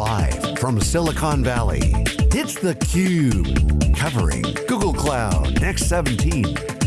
Live from Silicon Valley, it's theCUBE. Covering Google Cloud Next 17.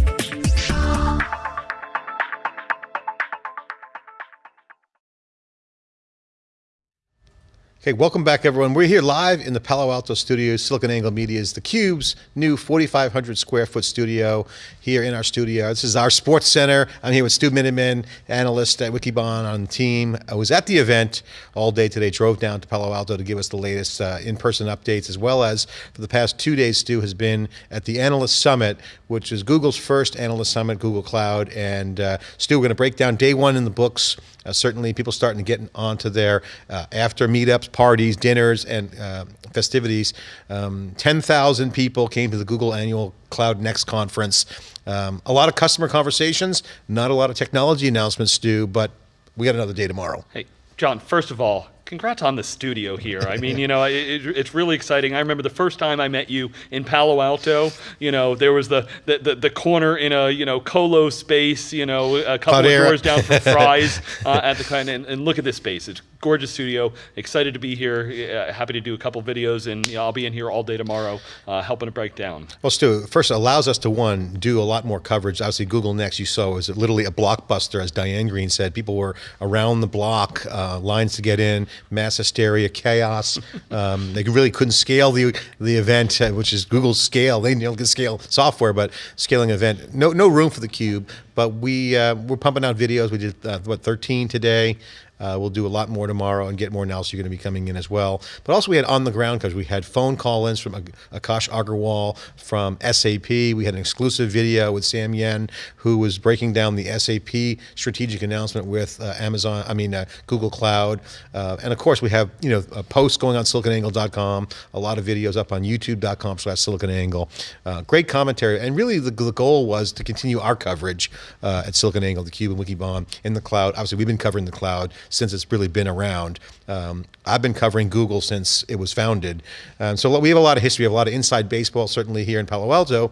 Okay, welcome back everyone. We're here live in the Palo Alto studio, SiliconANGLE Media's theCUBE's new 4,500 square foot studio here in our studio. This is our sports center. I'm here with Stu Miniman, analyst at Wikibon on the team. I was at the event all day today, drove down to Palo Alto to give us the latest uh, in-person updates, as well as for the past two days, Stu has been at the Analyst Summit, which is Google's first Analyst Summit, Google Cloud. And uh, Stu, we're going to break down day one in the books, uh, certainly people starting to get onto their uh, after meetups, parties, dinners, and uh, festivities. Um, 10,000 people came to the Google annual Cloud Next conference. Um, a lot of customer conversations, not a lot of technology announcements, Stu, but we got another day tomorrow. Hey, John, first of all, congrats on the studio here. I mean, you know, it, it's really exciting. I remember the first time I met you in Palo Alto, you know, there was the, the, the, the corner in a, you know, colo space, you know, a couple Cloud of doors down from Fry's uh, at the kind and, and look at this space. It's gorgeous studio. Excited to be here. Uh, happy to do a couple videos, and you know, I'll be in here all day tomorrow, uh, helping to break down. Well, Stu, first it allows us to one do a lot more coverage. Obviously, Google Next you saw was literally a blockbuster, as Diane Greene said. People were around the block, uh, lines to get in, mass hysteria, chaos. um, they really couldn't scale the the event, uh, which is Google's scale. They know, can scale software, but scaling event, no no room for the cube. But we uh, we're pumping out videos. We did uh, what 13 today. Uh, we'll do a lot more tomorrow and get more now, so you're going to be coming in as well. But also we had on the ground because we had phone call-ins from Akash Agarwal from SAP. We had an exclusive video with Sam Yen, who was breaking down the SAP strategic announcement with uh, Amazon, I mean uh, Google Cloud. Uh, and of course we have you know posts going on siliconangle.com, a lot of videos up on youtube.com slash siliconangle. Uh, great commentary. And really the, the, goal was to continue our coverage uh, at SiliconANGLE, the Cube and Wikibon in the cloud. Obviously we've been covering the cloud since it's really been around. Um, I've been covering Google since it was founded. Um, so we have a lot of history, we have a lot of inside baseball, certainly here in Palo Alto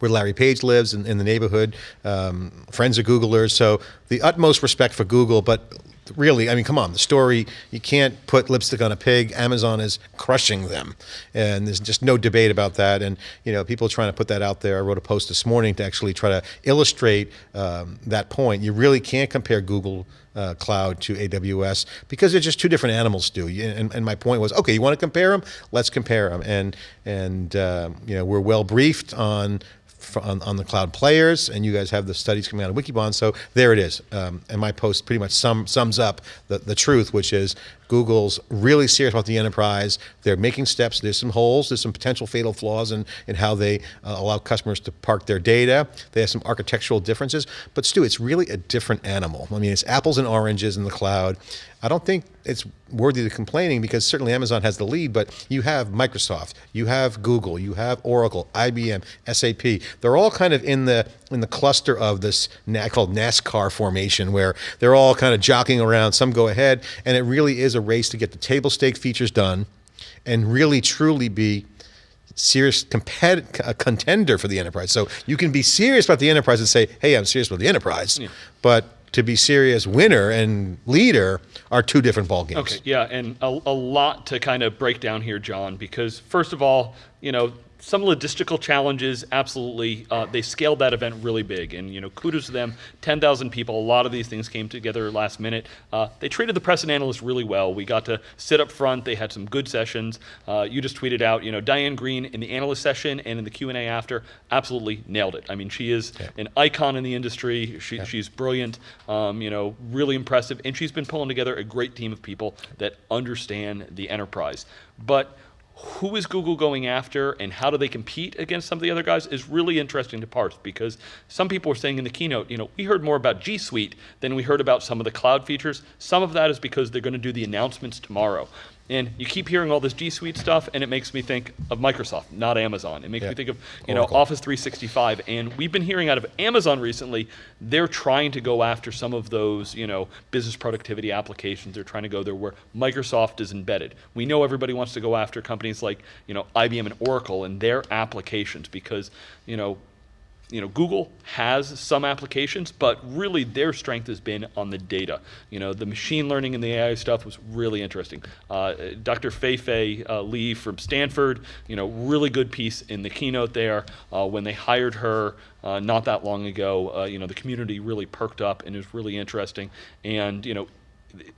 where Larry Page lives in, in the neighborhood, um, friends of Googlers, so the utmost respect for Google, but really, I mean, come on, the story, you can't put lipstick on a pig. Amazon is crushing them. And there's just no debate about that. And, you know, people trying to put that out there. I wrote a post this morning to actually try to illustrate um, that point. You really can't compare Google uh, cloud to AWS because they're just two different animals, Stu. And, and my point was, okay, you want to compare them? Let's compare them. And, and uh, you know, we're well briefed on on, on, the cloud players, and you guys have the studies coming out of Wikibon, so there it is. Um, and my post pretty much sum, sums up the, the truth, which is Google's really serious about the enterprise. They're making steps. There's some holes. There's some potential fatal flaws in, in how they uh, allow customers to park their data. They have some architectural differences. But Stu, it's really a different animal. I mean, it's apples and oranges in the cloud. I don't think it's worthy of complaining because certainly Amazon has the lead, but you have Microsoft, you have Google, you have Oracle, IBM, SAP. They're all kind of in the in the cluster of this called NASCAR formation where they're all kind of jockeying around. Some go ahead, and it really is a race to get the table stake features done and really truly be serious a contender for the enterprise. So you can be serious about the enterprise and say, hey, I'm serious about the enterprise, yeah. but to be serious winner and leader are two different ball games. Okay, yeah, and a, a lot to kind of break down here, John, because first of all, you know, some logistical challenges, absolutely. Uh, they scaled that event really big, and you know, kudos to them. 10,000 people. A lot of these things came together last minute. Uh, they treated the press and analysts really well. We got to sit up front. They had some good sessions. Uh, you just tweeted out, you know, Diane Greene in the analyst session and in the Q and A after, absolutely nailed it. I mean, she is yeah. an icon in the industry. She, yeah. She's brilliant. Um, you know, really impressive, and she's been pulling together a great team of people that understand the enterprise. But who is Google going after and how do they compete against some of the other guys is really interesting to parse because some people were saying in the keynote, you know, we heard more about G Suite than we heard about some of the cloud features. Some of that is because they're going to do the announcements tomorrow. And you keep hearing all this G Suite stuff, and it makes me think of Microsoft, not Amazon. It makes yeah. me think of you Oracle. know Office 365. And we've been hearing out of Amazon recently, they're trying to go after some of those you know business productivity applications. They're trying to go there where Microsoft is embedded. We know everybody wants to go after companies like you know IBM and Oracle and their applications because you know you know, Google has some applications, but really their strength has been on the data. You know, the machine learning and the AI stuff was really interesting. Uh, Dr. Fei Fei uh, Li from Stanford, you know, really good piece in the keynote there. Uh, when they hired her uh, not that long ago, uh, you know, the community really perked up and it was really interesting. And, you know,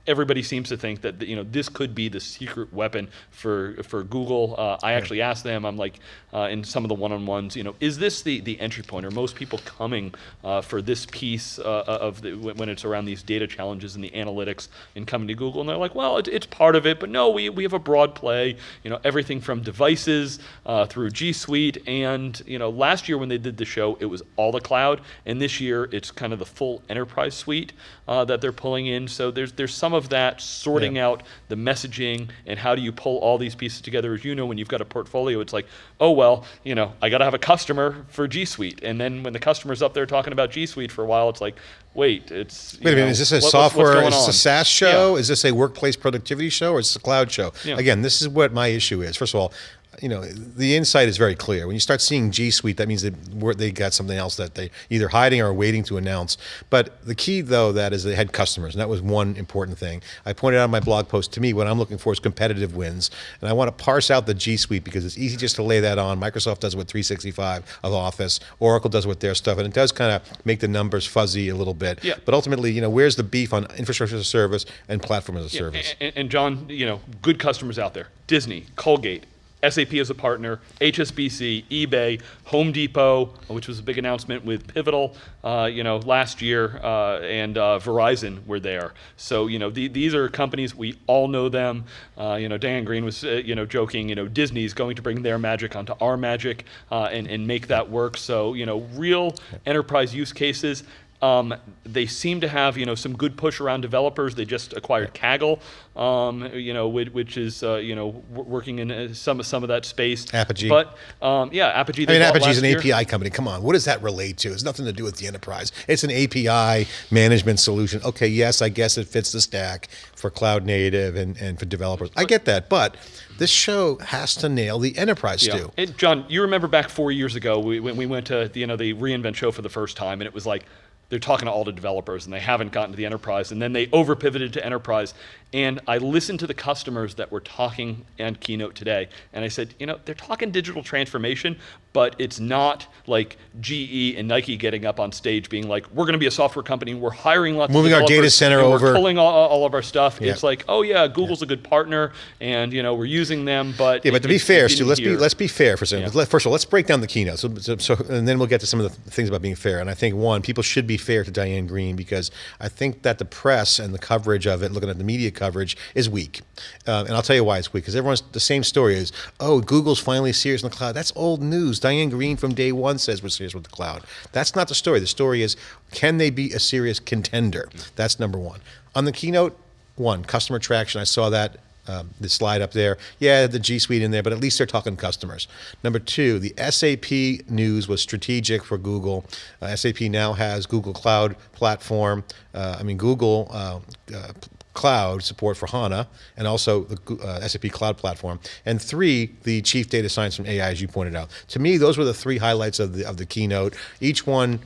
everybody seems to think that you know this could be the secret weapon for for Google. Uh, I actually asked them. I'm like uh, in some of the one-on-ones. You know, is this the the entry point? Are most people coming uh, for this piece uh, of the, when it's around these data challenges and the analytics and coming to Google? And they're like, well, it, it's part of it, but no, we we have a broad play. You know, everything from devices uh, through G Suite, and you know, last year when they did the show, it was all the cloud, and this year it's kind of the full enterprise suite uh, that they're pulling in. So there's there's some of that sorting Yeah. out the messaging and how do you pull all these pieces together. As you know, when you've got a portfolio, it's like, oh well, you know, I got to have a customer for G Suite, and then when the customer's up there talking about G Suite for a while, it's like, wait, it's Wait a minute, is this a what- software, is this a? SaaS show? Yeah. Is this a workplace productivity show or is this a cloud show? Yeah. Again, this is what my issue is. First of all, you know, the insight is very clear. When you start seeing G Suite, that means they they got something else that they either hiding or waiting to announce. But the key, though, that is they had customers, and that was one important thing. I pointed out in my blog post. To me, what I'm looking for is competitive wins, and I want to parse out the G Suite because it's easy just to lay that on. Microsoft does it with 365 of Office. Oracle does it with their stuff, and it does kind of make the numbers fuzzy a little bit. Yeah. But ultimately, you know, where's the beef on infrastructure as a service and platform as a Yeah, service? And, and John, you know, good customers out there: Disney, Colgate, SAP as a partner, HSBC, eBay, Home Depot, which was a big announcement with Pivotal, uh, you know, last year, uh, and uh, Verizon were there. So you know, the, these are companies we all know them. Uh, you know, Dan Green was, uh, you know, joking. You know, Disney's going to bring their magic onto our magic uh, and and make that work. So you know, real enterprise use cases. Um, they seem to have, you know, some good push around developers. They just acquired Kaggle, um, you know, which, which is, uh, you know, working in uh, some some of that space. Apigee. But um, yeah, Apigee. I mean, Apigee's an year. API company. Come on, what does that relate to? It's nothing to do with the enterprise. It's an API management solution. Okay, yes, I guess it fits the stack for cloud native and, and for developers. I get that, but this show has to nail the enterprise Yeah. too. And John, you remember back four years ago we, when we went to the, you know the reInvent show for the first time, and it was like they're talking to all the developers and they haven't gotten to the enterprise, and then they over pivoted to enterprise. And I listened to the customers that were talking and keynote today, and I said, you know, they're talking digital transformation, but it's not like GE and Nike getting up on stage being like, we're going to be a software company, we're hiring lots Moving of Moving our data center over." we're pulling all, all of our stuff. Yeah. It's like, oh yeah, Google's a good partner, and you know we're using them, but Yeah, but to be fair, Stu, let's be let's be fair for a second. Yeah. First of all, let's break down the keynote. So, so, so, and then we'll get to some of the things about being fair. And I think one, people should be fair to Diane Greene because I think that the press and the coverage of it, looking at the media coverage, is weak. Um, and I'll tell you why it's weak. Because everyone's the same story is, oh, Google's finally serious in the cloud. That's old news. Diane Greene from day one says we're serious with the cloud. That's not the story. The story is, can they be a serious contender? That's number one. On the keynote, one, customer traction. I saw that um, the slide up there. Yeah, the G Suite in there, but at least they're talking customers. Number two, the SAP news was strategic for Google. Uh, SAP now has Google Cloud Platform. Uh, I mean, Google uh, uh, Cloud support for HANA and also the uh, SAP Cloud Platform. And three, the Chief Data Science from AI, as you pointed out. To me, those were the three highlights of the of the keynote. Each one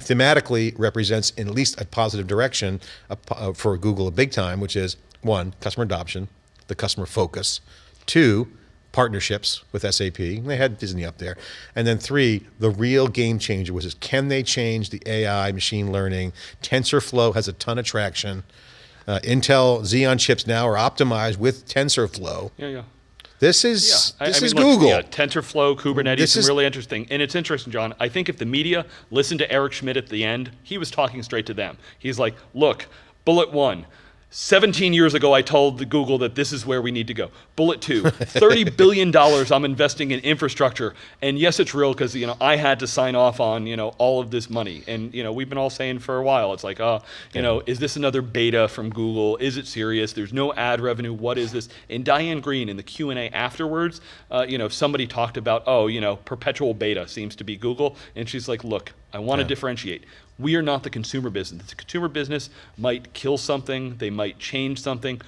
thematically represents in at least a positive direction uh, for Google a big time, which is one, customer adoption, the customer focus, two, partnerships with SAP. They had Disney up there. And then three, the real game changer was is can they change the AI machine learning? TensorFlow has a ton of traction. Uh, Intel Xeon chips now are optimized with TensorFlow. Yeah, yeah. This is I- this I is look, Google. Yeah, TensorFlow, Kubernetes, This is- really interesting. And it's interesting, John. I think if the media listened to Eric Schmidt at the end, he was talking straight to them. He's like, look, bullet one. 17 years ago, I told Google that this is where we need to go. Bullet two, $30 billion I'm investing in infrastructure. And yes, it's real because, you know, I had to sign off on, you know, all of this money. And, you know, we've been all saying for a while, it's like, oh, you know, is this another beta from Google? Is it serious? There's no ad revenue. What is this? And Diane Greene in the Q&A afterwards, uh, you know, somebody talked about, oh, you know, perpetual beta seems to be Google. And she's like, look, I want to differentiate. We are not the consumer business. The consumer business might kill something, they might change something.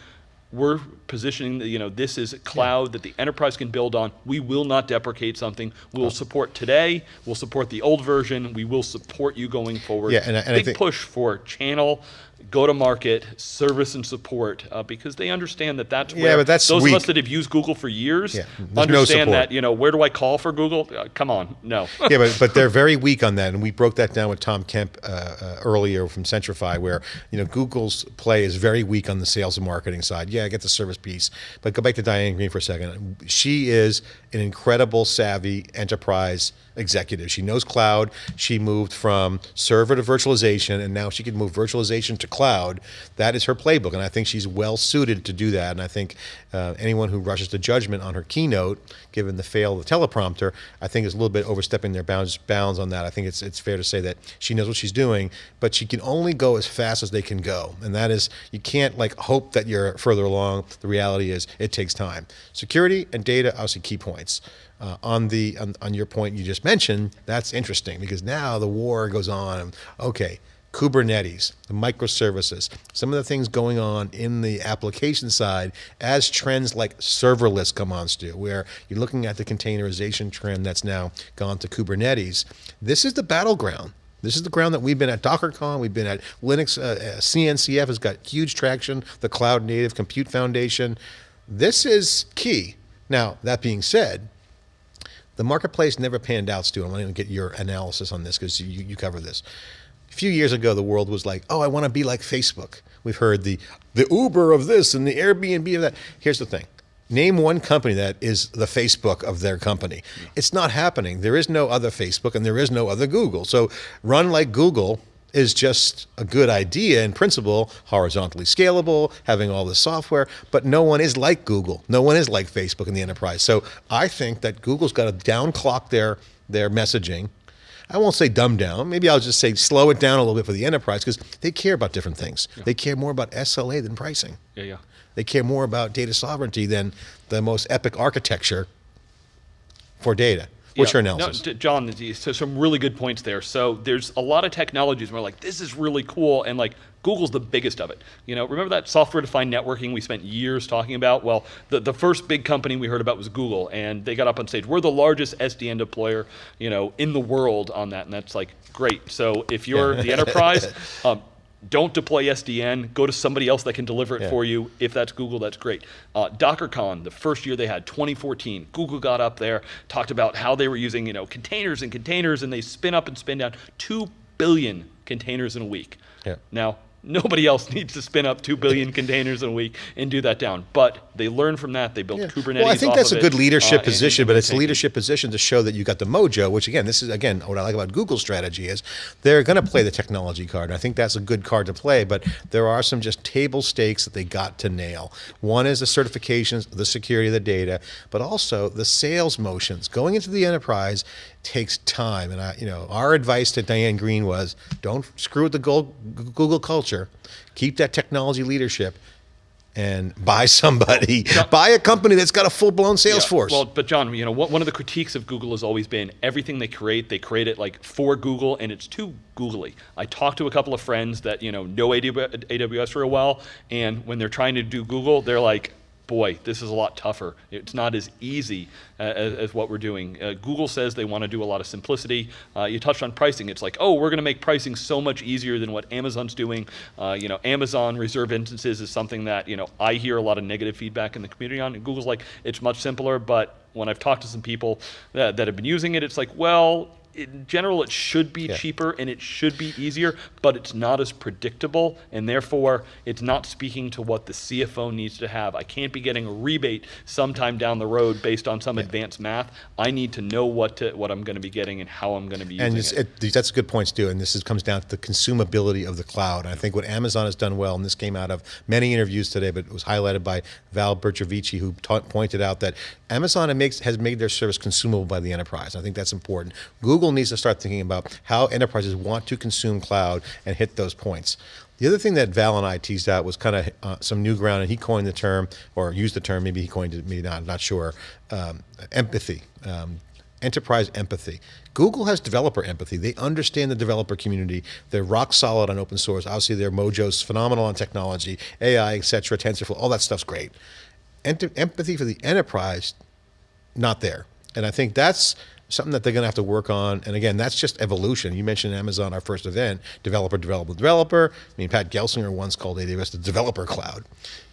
we're positioning that you know this is a cloud that the enterprise can build on. We will not deprecate something. We will support today. We'll support the old version. We will support you going forward. Yeah, and I- and I think- push for channel, go to market, service and support uh, because they understand that that's Yeah, where but that's those of us that have used Google for years Yeah, there's no understand that you know where do I call for Google? Uh, come on, no. yeah, but, but they're very weak on that, and we broke that down with Tom Kemp uh, uh, earlier from Centrify, where you know Google's play is very weak on the sales and marketing side. Yeah, I get the service piece, but go back to Diane Greene for a second. She is an incredible, savvy enterprise executive. She knows cloud. She moved from server to virtualization, and now she can move virtualization to cloud. That is her playbook, and I think she's well suited to do that. And I think uh, anyone who rushes to judgment on her keynote, given the fail of the teleprompter, I think is a little bit overstepping their bounds bounds on that. I think it's it's fair to say that she knows what she's doing, but she can only go as fast as they can go, and that is you can't like hope that you're further along. The reality is it takes time. Security and data, obviously, key points. Uh, on the on, on your point you just mentioned, that's interesting because now the war goes on. Okay, Kubernetes, the microservices, some of the things going on in the application side as trends like serverless come on, Stu, where you're looking at the containerization trend that's now gone to Kubernetes. This is the battleground. This is the ground that we've been at DockerCon, we've been at Linux, uh, uh, CNCF has got huge traction, the Cloud Native Compute Foundation. This is key. Now, that being said, the marketplace never panned out, Stu. I want to get your analysis on this because you, you cover this. A few years ago, the world was like, oh, I want to be like Facebook. We've heard the, the Uber of this and the Airbnb of that. Here's the thing name one company that is the Facebook of their company. It's not happening. There is no other Facebook and there is no other Google. So run like Google is just a good idea in principle, horizontally scalable, having all the software, but no one is like Google. No one is like Facebook in the enterprise. So I think that Google's got to downclock their their messaging. I won't say dumb down. Maybe I'll just say slow it down a little bit for the enterprise because they care about different things. They care more about SLA than pricing. Yeah, yeah. They care more about data sovereignty than the most epic architecture for data. What's Yeah. your analysis? No, John, so some really good points there. So there's a lot of technologies where like this is really cool, and like Google's the biggest of it. You know, remember that software-defined networking we spent years talking about? Well, the, the first big company we heard about was Google, and they got up on stage. We're the largest SDN deployer, you know, in the world on that, and that's like great. So if you're the enterprise, um, don't deploy SDN. Go to somebody else that can deliver it Yeah. for you. If that's Google, that's great. Uh, DockerCon, the first year they had, 2014, Google got up there, talked about how they were using you know containers and containers, and they spin up and spin down two billion containers in a week. Yeah. Now. Nobody else needs to spin up two billion containers in a week and do that down. But they learned from that. They built Yeah. Kubernetes. Well, I think that's a good uh, leadership and- position, but it's a leadership position to show that you got the mojo. Which again, this is again what I like about Google's strategy is they're going to play the technology card. And I think that's a good card to play. But there are some just table stakes that they got to nail. One is the certifications, the security of the data, but also the sales motions. Going into the enterprise takes time, and I, you know, our advice to Diane Greene was don't screw with the Google culture. Keep that technology leadership. And buy somebody, buy a company that's got a full blown sales Yeah, force. Well, but John, you know, one one of the critiques of Google has always been everything they create, they create it like for Google, and it's too googly. I talked to a couple of friends that you know know AWS real well, and when they're trying to do Google, they're like, boy, this is a lot tougher. It's not as easy uh, as, as what we're doing. Uh, Google says they want to do a lot of simplicity. Uh, you touched on pricing. It's like, oh, we're going to make pricing so much easier than what Amazon's doing. Uh, you know, Amazon reserve instances is something that you know I hear a lot of negative feedback in the community on. And Google's like, it's much simpler, but when I've talked to some people that, that have been using it, it's like, well, in general, it should be Yeah. cheaper and it should be easier, but it's not as predictable, and therefore it's not speaking to what the CFO needs to have. I can't be getting a rebate sometime down the road based on some advanced math. I need to know what to, what I'm going to be getting and how I'm going to be and using it. it, that's a good point, Stu. And this is, comes down to the consumability of the cloud. And I think what Amazon has done well, and this came out of many interviews today, but it was highlighted by Val Bercovici, who pointed out that Amazon makes, has made their service consumable by the enterprise. I think that's important. Google needs to start thinking about how enterprises want to consume cloud and hit those points. The other thing that Val and I teased out was kind of uh, some new ground, and he coined the term, or used the term, maybe he coined it, maybe not, I'm not sure, um, empathy. Um, enterprise empathy. Google has developer empathy. They understand the developer community. They're rock solid on open source. Obviously, their Mojo's phenomenal on technology, AI, etc., TensorFlow, all that stuff's great. Ent- empathy for the enterprise, not there. And I think that's something that they're going to have to work on. And again, that's just evolution. You mentioned Amazon, our first event, developer, developer, developer. I mean, Pat Gelsinger once called AWS the developer cloud.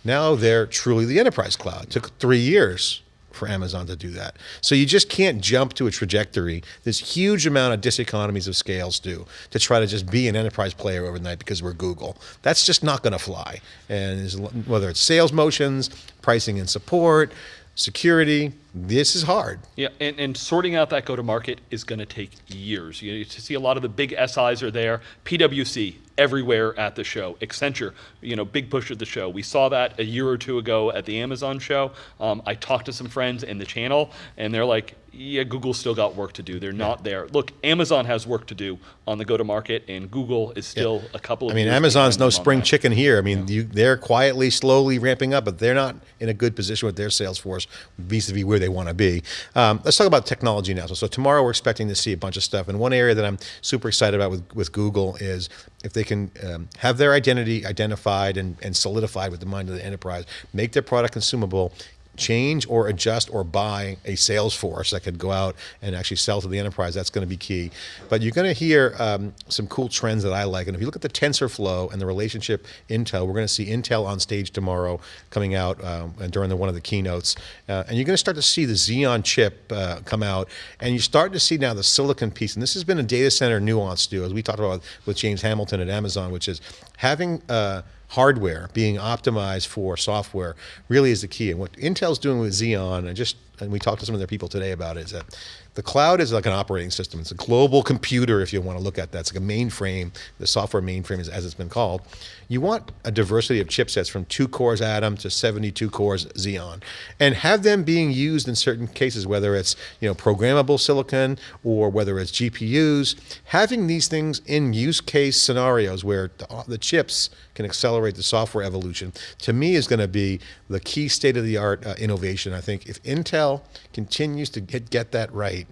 Now they're truly the enterprise cloud. It took three years for Amazon to do that. So you just can't jump to a trajectory. This huge amount of diseconomies of scales do to try to just be an enterprise player overnight because we're Google. That's just not going to fly. And whether it's sales motions, pricing and support, security, this is hard. Yeah, and, and sorting out that go-to-market is going to take years. You, to see a lot of the big SIs are there. PwC everywhere at the show. Accenture, you know, big push at the show. We saw that a year or two ago at the Amazon show. Um, I talked to some friends in the channel, and they're like, yeah, Google's still got work to do. They're not there. Look, Amazon has work to do on the go-to-market, and Google is still yeah. a couple of. I mean, Amazon's no spring chicken here. I mean, yeah. you, they're quietly, slowly ramping up, but they're not in a good position with their sales force vis-a-vis where they want to be. Um, let's talk about technology now. So, so, tomorrow we're expecting to see a bunch of stuff, and one area that I'm super excited about with, with Google is if they can um, have their identity identified and, and solidified with the mind of the enterprise, make their product consumable, change or adjust or buy a sales force that could go out and actually sell to the enterprise. That's going to be key. But you're going to hear um, some cool trends that I like. And if you look at the TensorFlow and the relationship Intel, we're going to see Intel on stage tomorrow coming out um, and during the, one of the keynotes. Uh, and you're going to start to see the Xeon chip uh, come out. And you're starting to see now the silicon piece. And this has been a data center nuance too, as we talked about with James Hamilton at Amazon, which is having uh, hardware being optimized for software really is the key. And what Intel's doing with Xeon, and just and we talked to some of their people today about it, is that the cloud is like an operating system. It's a global computer, if you want to look at that. It's like a mainframe, the software mainframe, is, as it's been called. You want a diversity of chipsets from two cores Atom to 72 cores Xeon, and have them being used in certain cases, whether it's you know programmable silicon or whether it's GPUs. Having these things in use case scenarios where the, the chips can accelerate the software evolution, to me is going to be the key state of the art uh, innovation. I think if Intel continues to get, get that right,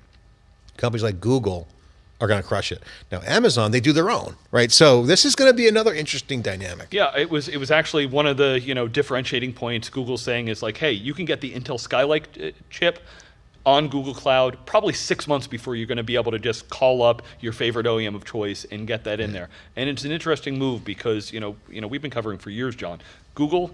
companies like Google are going to crush it. Now, Amazon, they do their own, right? So this is going to be another interesting dynamic. Yeah, it was it was actually one of the you know differentiating points Google saying is like, hey, you can get the Intel Skylake uh, chip on Google Cloud probably six months before you're going to be able to just call up your favorite OEM of choice and get that in there. And it's an interesting move because you know you know we've been covering for years, John. Google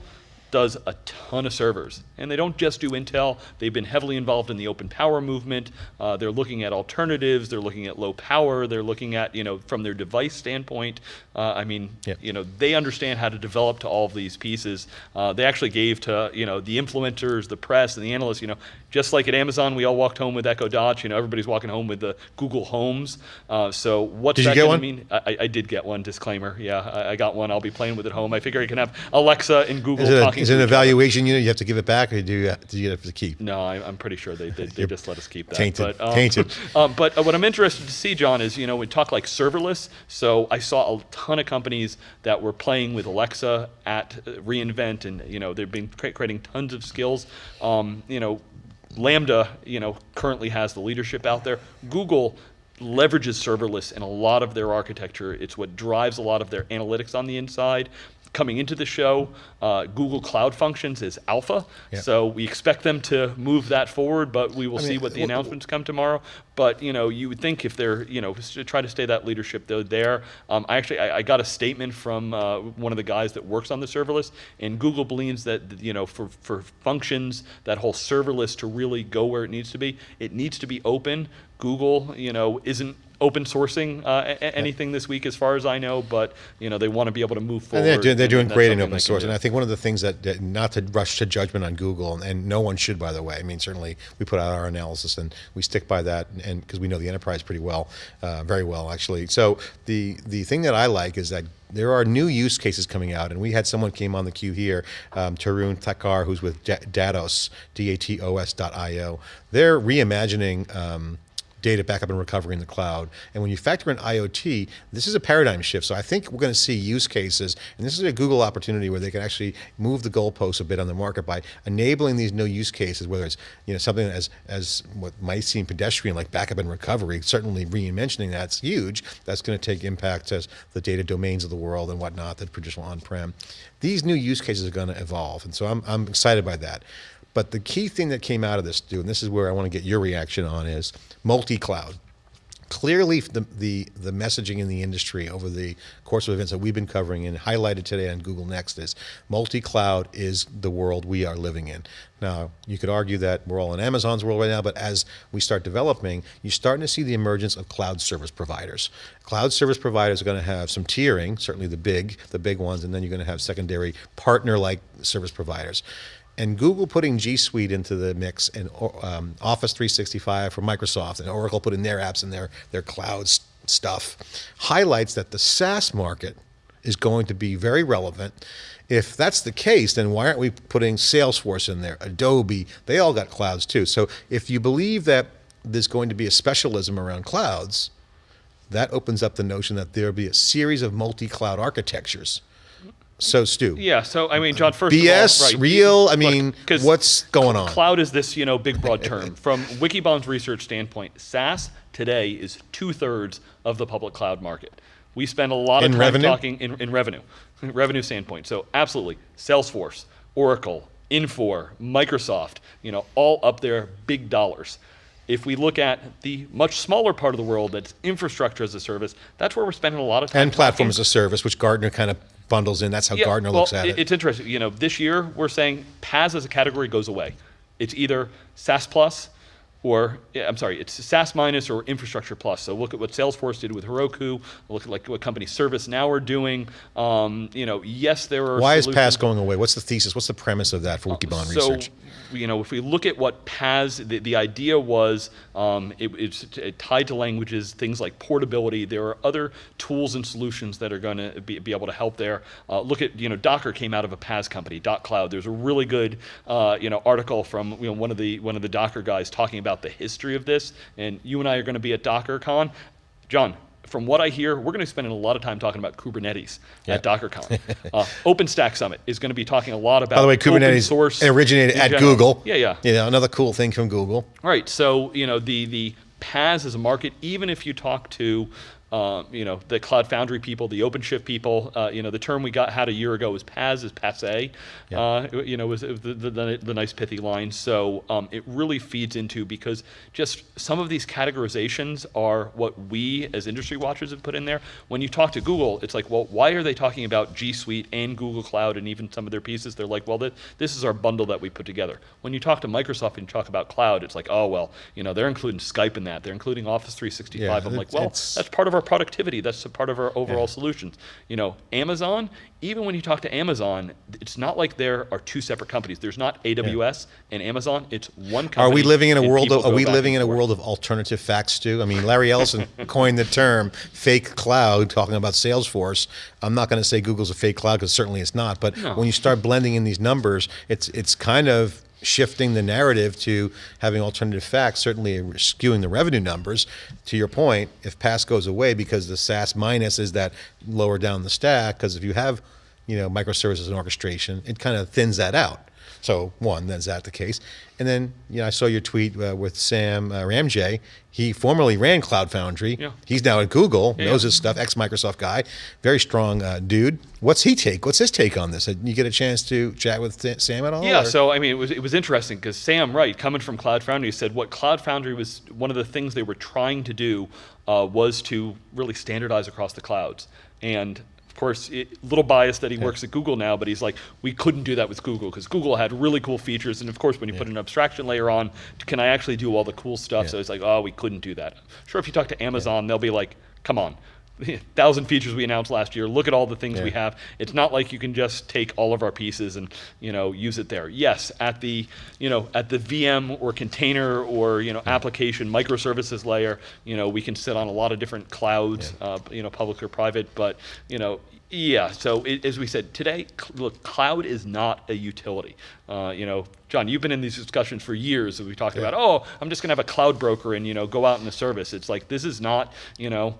does a ton of servers. And they don't just do Intel, they've been heavily involved in the open power movement. Uh, they're looking at alternatives, they're looking at low power, they're looking at, you know, from their device standpoint. Uh, I mean, yeah. you know, they understand how to develop to all of these pieces. Uh, they actually gave to, you know, the influencers, the press, and the analysts, you know, just like at Amazon, we all walked home with Echo Dots. You know, everybody's walking home with the Google Homes. Uh, so what's did that going to mean? I, I, did get one. Disclaimer. Yeah, I, I, got one. I'll be playing with it at home. I figure I can have Alexa and Google talking. Is it an evaluation unit? You have to give it back, or do you, do you have to keep? No, I, am pretty sure they, they, they just let us keep that. Tainted. But, um, tainted. um, but uh, what I'm interested to see, John, is you know we talk like serverless. So I saw a ton of companies that were playing with Alexa at uh, reInvent, and you know they've been creating tons of skills. Um, you know Lambda, you know, currently has the leadership out there. Google leverages serverless in a lot of their architecture. It's what drives a lot of their analytics on the inside coming into the show. Uh, Google Cloud Functions is alpha, so we expect them to move that forward. But we will I see mean, what the announcements come tomorrow. But you know, you would think if they're you know to try to stay that leadership though there. Um, I actually I, I, got a statement from uh, one of the guys that works on the serverless, and Google believes that you know for for functions that whole serverless to really go where it needs to be, it needs to be open. Google, you know, isn't open sourcing uh, anything this week, as far as I know. But you know, they want to be able to move forward. And they're doing, they're doing great in open source, and I think one of the things that, that, not to rush to judgment on Google, and, and, no one should, by the way. I mean, certainly we put out our analysis and we stick by that, and because we know the enterprise pretty well, uh, very well actually. So the the thing that I like is that there are new use cases coming out, and we had someone came on the queue here, um, Tarun Thakur, who's with Datos, D-A-T-O-S.io. They're reimagining um, data backup and recovery in the cloud. And when you factor in IoT, this is a paradigm shift. So I think we're going to see use cases, and this is a Google opportunity where they can actually move the goalposts a bit on the market by enabling these new use cases, whether it's you know something as as what might seem pedestrian like backup and recovery. Certainly, re-mentioning that's huge. That's going to take impact as the data domains of the world and whatnot that traditional on-prem. These new use cases are going to evolve, and so I'm I'm excited by that. But the key thing that came out of this, Stu, and this is where I want to get your reaction on, is multi-cloud. Clearly, the, the, the messaging in the industry over the course of events that we've been covering and highlighted today on Google Next is multi-cloud is the world we are living in. Now, you could argue that we're all in Amazon's world right now, but as we start developing, you're starting to see the emergence of cloud service providers. Cloud service providers are going to have some tiering, certainly the big, the big ones, and then you're going to have secondary partner-like service providers and Google putting G Suite into the mix and um, Office 365 for Microsoft and Oracle putting their apps in their, their cloud stuff highlights that the SaaS market is going to be very relevant. If that's the case, then why aren't we putting Salesforce in there, Adobe, they all got clouds too. So if you believe that there's going to be a specialism around clouds, that opens up the notion that there'll be a series of multi-cloud architectures so Stu. Yeah. So I mean, John. First BS, of all, right, real. I mean, Look, what's going on? Cloud is this you know big broad term. From Wikibon's research standpoint, SaaS today is two thirds of the public cloud market. We spend a lot in of time revenue? talking in, in revenue, revenue standpoint. So absolutely, Salesforce, Oracle, Infor, Microsoft, you know, all up there, big dollars. If we look at the much smaller part of the world that's infrastructure as a service, that's where we're spending a lot of time. And platform talking. as a service, which Gartner kind of bundles in. That's how Yeah, Gartner well, looks at it. It's interesting. You know, this year we're saying PaaS as a category goes away. It's either SaaS plus or I'm sorry, it's SaaS minus or infrastructure plus. So look at what Salesforce did with Heroku. Look at like what company ServiceNow are doing. Um, you know, yes, there are. Why is solutions- PaaS going away? What's the thesis? What's the premise of that for Wikibon so, research? you know, if we look at what PaaS, the, the idea was um, it, it's tied to languages, things like portability. There are other tools and solutions that are going to be, be able to help there. Uh, look at, you know, Docker came out of a PaaS company, Dot Cloud. There's a really good, uh, you know, article from you know one of the one of the Docker guys talking about the history of this. And you and I are going to be at DockerCon. John, from what I hear, we're going to be spending a lot of time talking about Kubernetes Yeah. at DockerCon. uh, OpenStack Summit is going to be talking a lot about By the way, Kubernetes source originated at general. Google. Yeah, yeah. You know, another cool thing from Google. Right. So you know the the PaaS as a market, even if you talk to uh, you know the Cloud Foundry people, the OpenShift people, uh, you know the term we got had a year ago was PaaS is passe. Uh, you know was, was the, the, the, the nice pithy line. So um, it really feeds into because just some of these categorizations are what we as industry watchers have put in there. When you talk to Google, it's like, well, why are they talking about G Suite and Google Cloud and even some of their pieces? They're like, well, th- this is our bundle that we put together. When you talk to Microsoft and you talk about cloud, it's like, oh well, you know they're including Skype in that. They're including Office 365. Yeah, I'm like, well, that's part of our productivity. That's a part of our overall Yeah. solutions. You know, Amazon. Even when you talk to Amazon, it's not like there are two separate companies. There's not AWS and Amazon. It's one company. Are we living in a world? Of, are we living in a world of alternative facts, too? I mean, Larry Ellison coined the term "fake cloud," talking about Salesforce. I'm not going to say Google's a fake cloud because certainly it's not. But No. when you start blending in these numbers, it's it's kind of shifting the narrative to having alternative facts, certainly skewing the revenue numbers. To your point, if PaaS goes away because the SaaS minus is that lower down the stack, because if you have, you know, microservices and orchestration, it kind of thins that out. So one, is that the case? And then, you know, I saw your tweet uh, with Sam uh, Ramji. He formerly ran Cloud Foundry. Yeah. He's now at Google, Yeah, knows yeah. his stuff, ex-Microsoft guy, very strong uh, dude. What's he take? What's his take on this? Did you get a chance to chat with Sa- Sam at all? Yeah, or- so I mean, it was it was interesting because Sam Wright, coming from Cloud Foundry, said what Cloud Foundry was one of the things they were trying to do uh, was to really standardize across the clouds. And of course, a little biased that he works at Google now, but he's like, we couldn't do that with Google because Google had really cool features. And of course, when you put an abstraction layer on, can I actually do all the cool stuff? So it's like, oh, we couldn't do that. Sure, if you talk to Amazon, they'll be like, come on. Thousand features we announced last year. Look at all the things we have. It's not like you can just take all of our pieces and you know use it there. Yes, at the you know at the VM or container or you know application microservices layer, you know we can sit on a lot of different clouds, uh, you know public or private. But you know Yeah. So it, as we said today, look, cloud is not a utility. Uh, you know, John, you've been in these discussions for years. And we talked about, oh, I'm just going to have a cloud broker and you know go out in the service. It's like this is not, you know,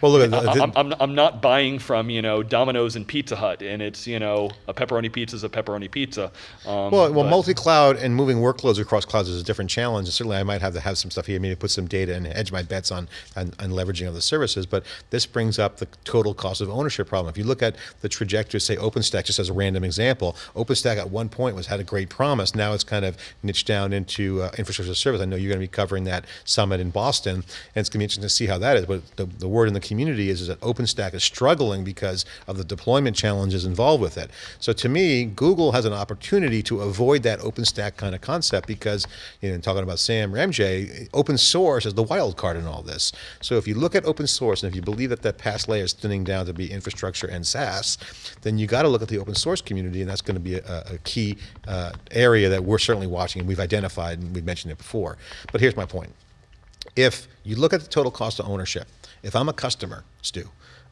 Well, look, I, the- I'm, I'm, I'm not buying from you know Domino's and Pizza Hut, and it's you know a pepperoni pizza is a pepperoni pizza. Um, Well, well, multi-cloud and moving workloads across clouds is a different challenge. And certainly, I might have to have some stuff here, maybe put some data and hedge my bets on, on, on leveraging of the services. But this brings up the total cost of ownership problem. If you look at the trajectory, say OpenStack, just as a random example, OpenStack at one point was had a great promise. Now it's kind of niched down into uh, infrastructure service. I know you're going to be covering that summit in Boston, and it's going to be interesting to see how that is. But the, the word in the community is, is that OpenStack is struggling because of the deployment challenges involved with it. So to me, Google has an opportunity to avoid that OpenStack kind of concept because, you know, talking about Sam Ramji, open source is the wild card in all this. So if you look at open source and if you believe that that PaaS layer is thinning down to be infrastructure and SaaS, then you got to look at the open source community, and that's going to be a, a key uh, area that we're certainly watching and we've identified and we've mentioned it before. But here's my point if you look at the total cost of ownership, if I'm a customer, Stu,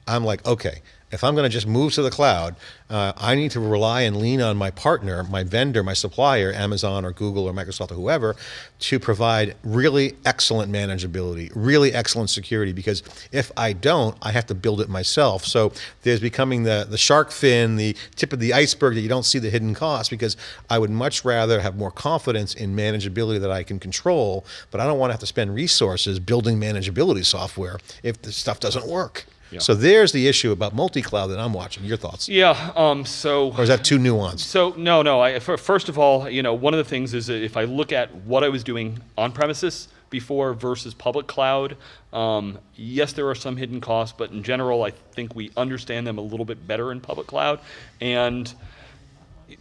I'm like, okay, if I'm going to just move to the cloud, uh, I need to rely and lean on my partner, my vendor, my supplier, Amazon or Google or Microsoft or whoever, to provide really excellent manageability, really excellent security. Because if I don't, I have to build it myself. So there's becoming the, the shark fin, the tip of the iceberg that you don't see the hidden cost. Because I would much rather have more confidence in manageability that I can control, but I don't want to have to spend resources building manageability software if the stuff doesn't work. So there's the issue about multi-cloud that I'm watching. Your thoughts? Yeah. Um. So. Or is that too nuanced? So no, no. I, fir- first of all, you know, one of the things is that if I look at what I was doing on premises before versus public cloud, um, yes, there are some hidden costs, but in general, I think we understand them a little bit better in public cloud, and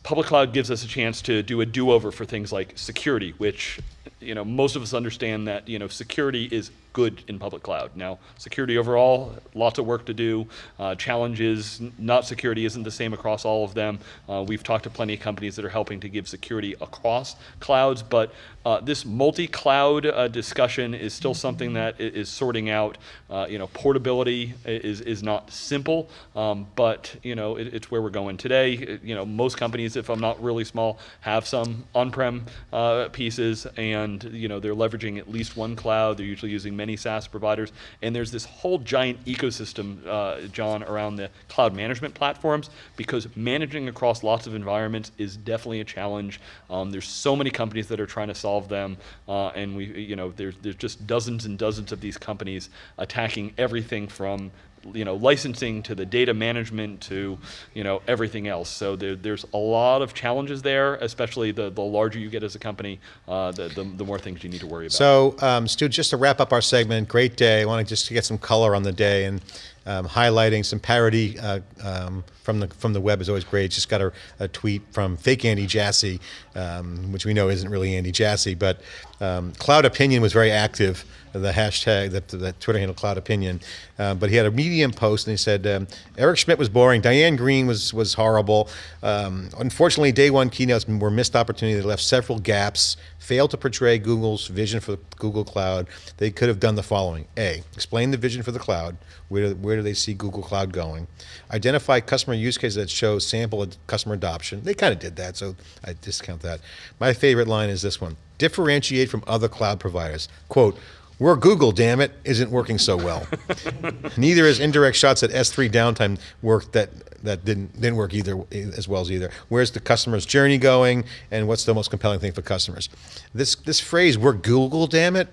public cloud gives us a chance to do a do-over for things like security, which you know most of us understand that you know security is good in public cloud. Now, security overall, lots of work to do. Uh, challenges, not security isn't the same across all of them. Uh, we've talked to plenty of companies that are helping to give security across clouds, but uh, this multi-cloud uh, discussion is still something that is sorting out. Uh, you know, portability is is not simple, um, but you know it, it's where we're going today. You know, most companies, if I'm not really small, have some on-prem uh, pieces, and you know they're leveraging at least one cloud. They're usually using many SaaS providers, and there's this whole giant ecosystem, uh, John, around the cloud management platforms because managing across lots of environments is definitely a challenge. Um, there's so many companies that are trying to solve them, uh, and we, you know, there's there's just dozens and dozens of these companies attacking everything from you know licensing to the data management to you know everything else so there, there's a lot of challenges there especially the, the larger you get as a company uh, the, the, the more things you need to worry about So, um, Stu, just to wrap up our segment, great day. I want to just get some color on the day and um, highlighting some parody uh, um, from the from the web is always great. Just got a, a tweet from fake Andy Jassy, um, which we know isn't really Andy Jassy, but um, Cloud Opinion was very active. The hashtag, that the Twitter handle Cloud Opinion, uh, but he had a Medium post and he said um, Eric Schmidt was boring, Diane Greene was was horrible. Um, unfortunately, day one keynotes were missed opportunity that left several gaps failed to portray Google's vision for Google Cloud, they could have done the following. A, explain the vision for the cloud. Where, where do they see Google Cloud going? Identify customer use cases that show sample customer adoption. They kind of did that, so I discount that. My favorite line is this one. Differentiate from other cloud providers. Quote, we're Google, damn it, isn't working so well. Neither is indirect shots at S3 downtime work that that didn't didn't work either as well as either. Where's the customer's journey going, and what's the most compelling thing for customers? This this phrase "we're Google, damn it."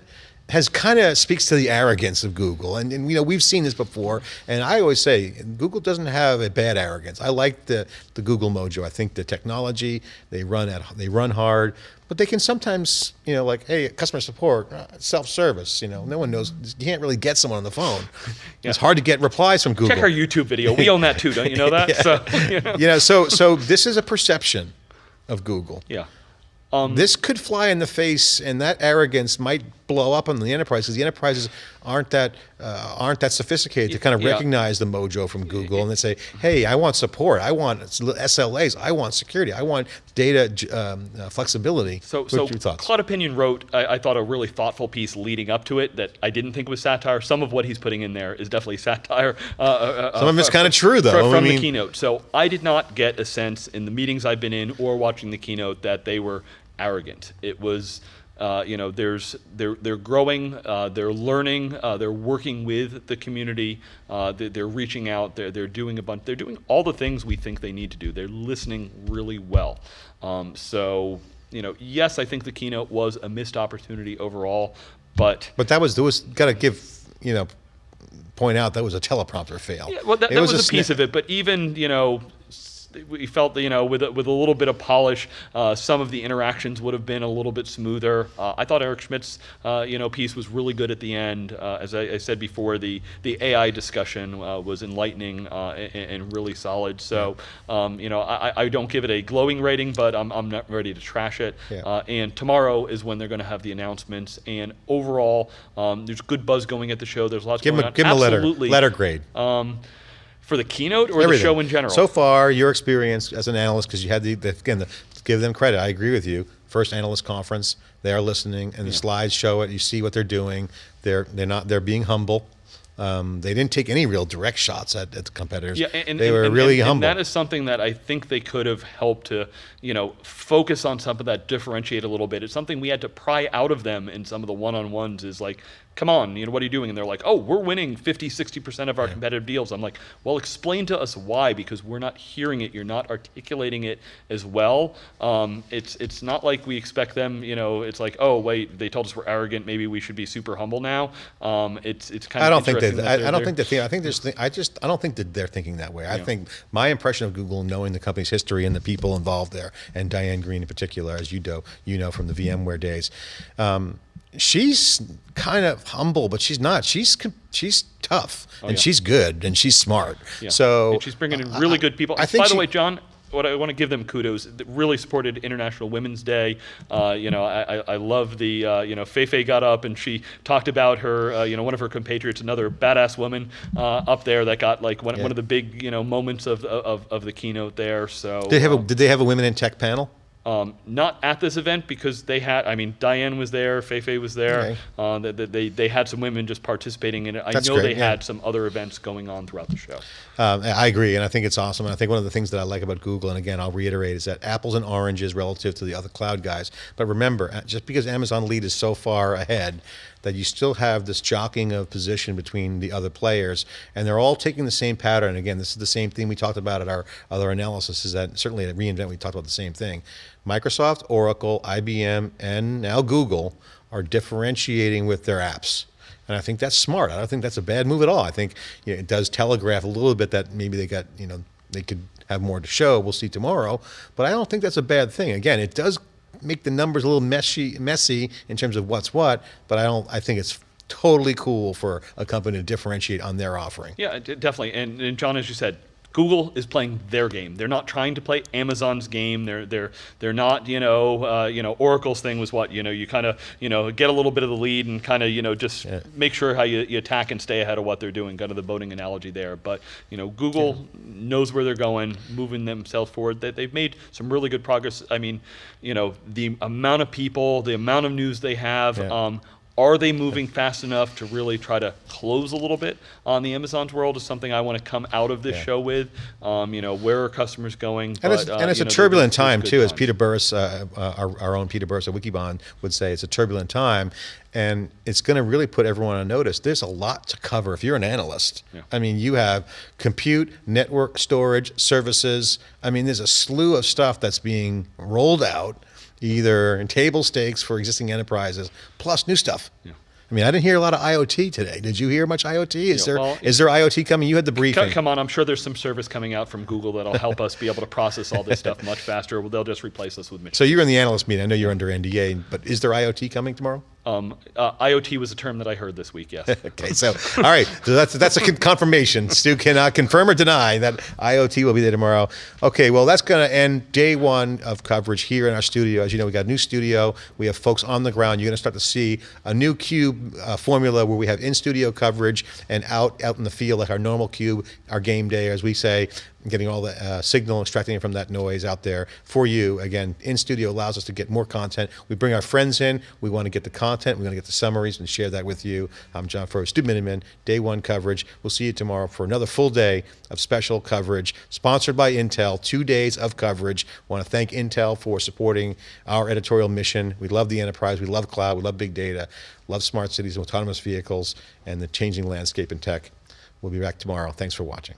Has kind of speaks to the arrogance of Google, and, and you know we've seen this before. And I always say Google doesn't have a bad arrogance. I like the the Google mojo. I think the technology they run at they run hard, but they can sometimes you know like hey customer support uh, self service. You know no one knows you can't really get someone on the phone. It's hard to get replies from Google. check our youtube video we own that too don't you know that so you know. you know, so so this is a perception of Google. yeah Um, this could fly in the face, and that arrogance might blow up on the enterprise because the enterprises aren't that uh, aren't that sophisticated to kind of Yeah. recognize the mojo from Google and then say, "Hey, I want support. I want SLAs. I want security. I want data um, uh, flexibility." So, What so are your thoughts? Cloud Opinion wrote, I, I thought, a really thoughtful piece leading up to it that I didn't think was satire. Some of what he's putting in there is definitely satire. Uh, uh, Some of it's fr- kinda true, though. fr- I From mean- the keynote. So I did not get a sense in the meetings I've been in or watching the keynote that they were arrogant. It was. Uh, you know, there's they're they're growing, uh, they're learning, uh, they're working with the community, uh, they're, they're reaching out, they're they're doing a bunch, they're doing all the things we think they need to do. They're listening really well. Um, so you know, yes, I think the keynote was a missed opportunity overall, but But that was there was got to give you know point out that was a teleprompter fail. Yeah, well, that, that was, a, sni- piece of it. But even you know, we felt that you know, with a, with a little bit of polish, uh, some of the interactions would have been a little bit smoother. Uh, I thought Eric Schmidt's uh, you know piece was really good at the end. Uh, as I, I said before, the the AI discussion uh, was enlightening uh, and, and really solid. So um, you know, I, I don't give it a glowing rating, but I'm, I'm not ready to trash it. Yeah. Uh, and tomorrow is when they're going to have the announcements. And overall, um, there's good buzz going at the show. There's lots Give going him a, on. give him a letter letter grade. Um, for the keynote or the show in general? So far, your experience as an analyst, because you had the, the again, the, give them credit. I agree with you. First analyst conference, they are listening, and the slides show it. You see what they're doing. They're they're not they're being humble. Um, they didn't take any real direct shots at, at the competitors. yeah, and, they and- were and- really and- humble. And that is something that I think they could have helped to, you know, focus on some of that differentiate a little bit. It's something we had to pry out of them in some of the one-on-ones. Is like, come on, you know, what are you doing? And they're like, oh, we're winning 50, 60 percent of our competitive deals. I'm like, well, explain to us why because we're not hearing it. You're not articulating it as well. Um, it's it's not like we expect them. You know, it's like, oh, wait, they told us we're arrogant. Maybe we should be super humble now. Um, it's it's kind of I don't think that I, they're- I don't they're- think that. I think there's. I just. I don't think that they're thinking that way. I Yeah. think my impression of Google, knowing the company's history and the people involved there, and Diane Greene in particular, as you do, you know from the VMware days, um, she's kind of humble, but she's not. She's she's tough and Oh, yeah. she's good and she's smart. Yeah. So and she's bringing in really good people. I think By the she- way, John, what I want to give them kudos. Really supported International Women's Day. Uh, you know, I, I, I love the uh, you know Feifei got up and she talked about her uh, you know one of her compatriots, another badass woman uh, up there that got like one, Yeah. one of the big you know moments of, of, of the keynote there. So Did they have a, um, Did they have a women in tech panel? Um, not at this event because they had, I mean, Diane was there, Feifei was there. Okay. Uh, they, they, they had some women just participating in it. I That's know great, they yeah. had some other events going on throughout the show. Um, I agree, and I think it's awesome. And I think one of the things that I like about Google, and again, I'll reiterate, is that apples and oranges relative to the other cloud guys. But remember, uh, just because Amazon Lead is so far ahead, that you still have this jockeying of position between the other players, and they're all taking the same pattern. Again, this is the same thing we talked about at our other analysis. Is that certainly at reInvent we talked about the same thing. Microsoft, Oracle, IBM, and now Google are differentiating with their apps. And I think that's smart. I don't think that's a bad move at all. I think you know, it does telegraph a little bit that maybe they got, you know, they could have more to show. We'll see tomorrow. But I don't think that's a bad thing. Again, it does make the numbers a little messy, messy in terms of what's what. But I don't. I think it's totally cool for a company to differentiate on their offering. Yeah, definitely. And, and John, as you said, Google is playing their game. They're not trying to play Amazon's game. They're they're they're not you know uh, you know Oracle's thing was what you know you kind of you know get a little bit of the lead and kind of you know just Yeah. make sure how you, you attack and stay ahead of what they're doing. Kind of the boating analogy there. But you know Google knows where they're going, moving themselves forward. That they've made some really good progress. I mean, you know the amount of people, the amount of news they have. Yeah. Um, are they moving fast enough to really try to close a little bit on the Amazon's world? Is something I want to come out of this Yeah. show with. Um, you know, where are customers going? And it's, But, uh, and it's a know, turbulent there's- there's time too, as. Peter Burris, uh, uh, our, our own Peter Burris at Wikibon would say. It's a turbulent time, and it's going to really put everyone on notice. There's a lot to cover if you're an analyst. Yeah. I mean, you have compute, network, storage, services. I mean, there's a slew of stuff that's being rolled out, either in table stakes for existing enterprises, plus new stuff. Yeah. I mean, I didn't hear a lot of IoT today. Did you hear much IoT? Is Yeah, there well, is there IoT coming? You had the briefing. Come on, I'm sure there's some service coming out from Google that'll help us be able to process all this stuff much faster. Well, they'll just replace us with machines. So you're in the analyst meeting. I know you're under NDA, but is there IoT coming tomorrow? Um, uh, IoT was a term that I heard this week. Yes. Okay, so all right, so that's that's a con- confirmation. Stu cannot confirm or deny that IoT will be there tomorrow. Okay, well that's going to end day one of coverage here in our studio. As you know, we got a new studio. We have folks on the ground. You're going to start to see a new cube uh, formula where we have in studio coverage and out out in the field like our normal cube, our game day, as we say getting all the uh, signal, extracting it from that noise out there for you. Again, in studio allows us to get more content. We bring our friends in. We want to get the content. We want to get the summaries and share that with you. I'm John Furrier, Stu Miniman, day one coverage. We'll see you tomorrow for another full day of special coverage, sponsored by Intel. Two days of coverage. want to thank Intel for supporting our editorial mission. We love the enterprise. We love cloud. We love big data. Love smart cities and autonomous vehicles and the changing landscape in tech. We'll be back tomorrow. Thanks for watching.